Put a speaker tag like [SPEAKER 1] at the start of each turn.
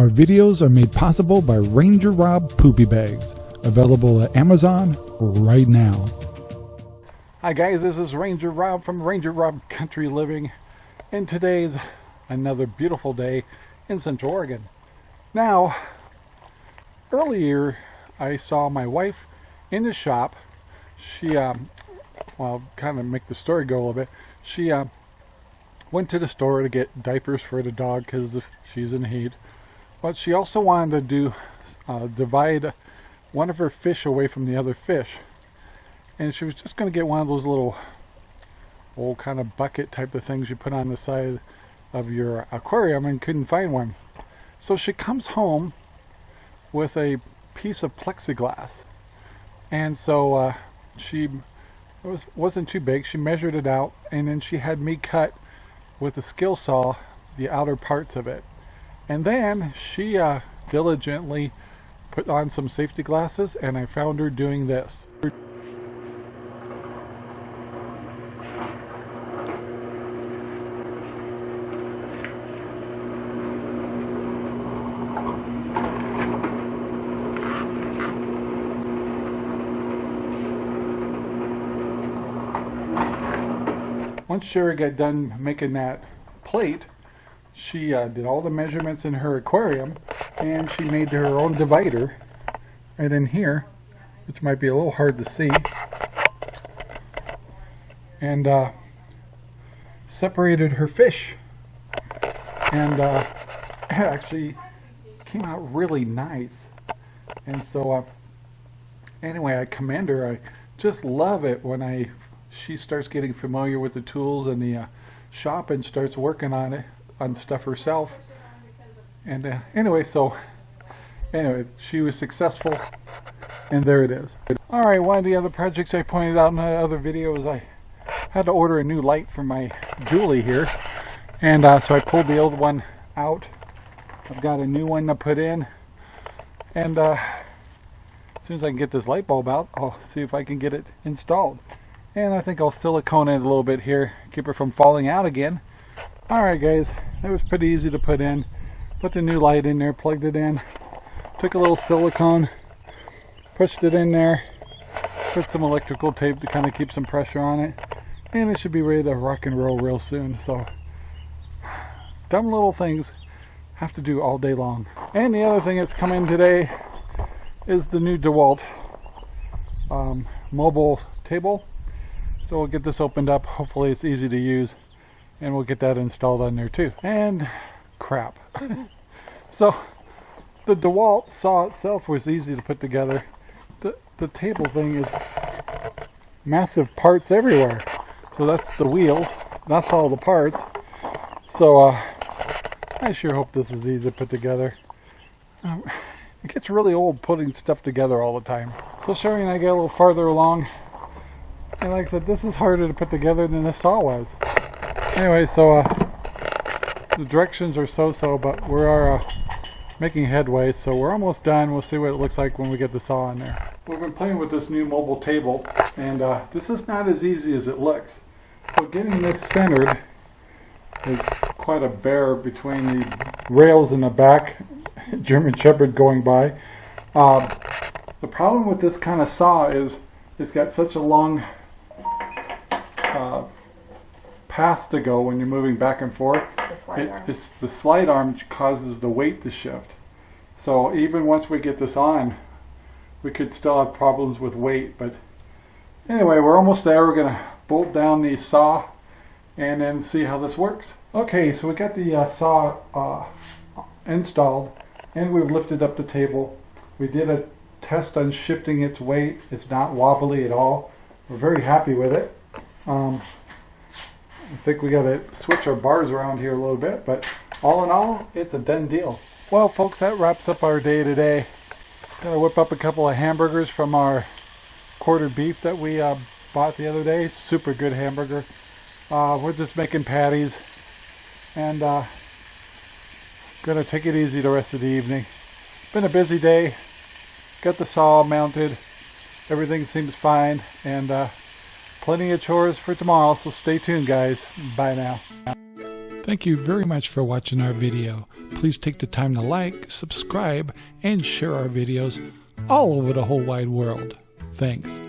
[SPEAKER 1] Our videos are made possible by Ranger Rob Poopy Bags, available at Amazon right now. Hi guys, this is Ranger Rob from Ranger Rob Country Living, and today's another beautiful day in Central Oregon. Now, earlier I saw my wife in the shop. She, um, well, kind of make the story go a little bit. She uh, went to the store to get diapers for the dog because she's in heat. But she also wanted to do uh, divide one of her fish away from the other fish. And she was just going to get one of those little old kind of bucket type of things you put on the side of your aquarium and couldn't find one. So she comes home with a piece of plexiglass. And so uh, she was, wasn't too big. She measured it out and then she had me cut with a skill saw the outer parts of it. And then she uh, diligently put on some safety glasses and I found her doing this. once Sherry got done making that plate, she uh, did all the measurements in her aquarium and she made her own divider right in here, which might be a little hard to see. And uh, separated her fish. And uh, it actually came out really nice. And so, uh, anyway, I commend her. I just love it when I she starts getting familiar with the tools and the uh, shop and starts working on it on stuff herself. And uh, anyway so anyway she was successful and there it is. Alright one of the other projects I pointed out in the other video is I had to order a new light for my Julie here. And uh, so I pulled the old one out. I've got a new one to put in. And uh, as soon as I can get this light bulb out I'll see if I can get it installed. And I think I'll silicone it a little bit here, keep it from falling out again. Alright guys, that was pretty easy to put in. Put the new light in there, plugged it in. Took a little silicone, pushed it in there, put some electrical tape to kind of keep some pressure on it. And it should be ready to rock and roll real soon. So, dumb little things have to do all day long. And the other thing that's coming today is the new DeWalt um, mobile table so we'll get this opened up. Hopefully it's easy to use. And we'll get that installed on there too. And crap. so the DeWalt saw itself was easy to put together. The, the table thing is massive parts everywhere. So that's the wheels. That's all the parts. So uh, I sure hope this is easy to put together. Um, it gets really old putting stuff together all the time. So Sherry and I get a little farther along and like I said, this is harder to put together than the saw was. Anyway, so uh, the directions are so-so, but we are uh, making headway, so we're almost done. We'll see what it looks like when we get the saw in there. We've been playing with this new mobile table, and uh, this is not as easy as it looks. So getting this centered is quite a bear between the rails in the back, German Shepherd going by. Uh, the problem with this kind of saw is it's got such a long path to go when you're moving back and forth.
[SPEAKER 2] The slide
[SPEAKER 1] It,
[SPEAKER 2] arm.
[SPEAKER 1] it's, the slide arm causes the weight to shift. So even once we get this on, we could still have problems with weight. But anyway, we're almost there. We're going to bolt down the saw and then see how this works. Okay, so we got the uh, saw uh, installed and we've lifted up the table. We did a test on shifting its weight. It's not wobbly at all. We're very happy with it. Um, think we got to switch our bars around here a little bit, but all in all, it's a done deal. Well, folks, that wraps up our day today. Gonna whip up a couple of hamburgers from our quartered beef that we uh, bought the other day. Super good hamburger. Uh, we're just making patties and uh, gonna take it easy the rest of the evening. Been a busy day. Got the saw mounted. Everything seems fine and uh, plenty of chores for tomorrow, so stay tuned guys. Bye now. Thank you very much for watching our video. Please take the time to like, subscribe, and share our videos all over the whole wide world. Thanks.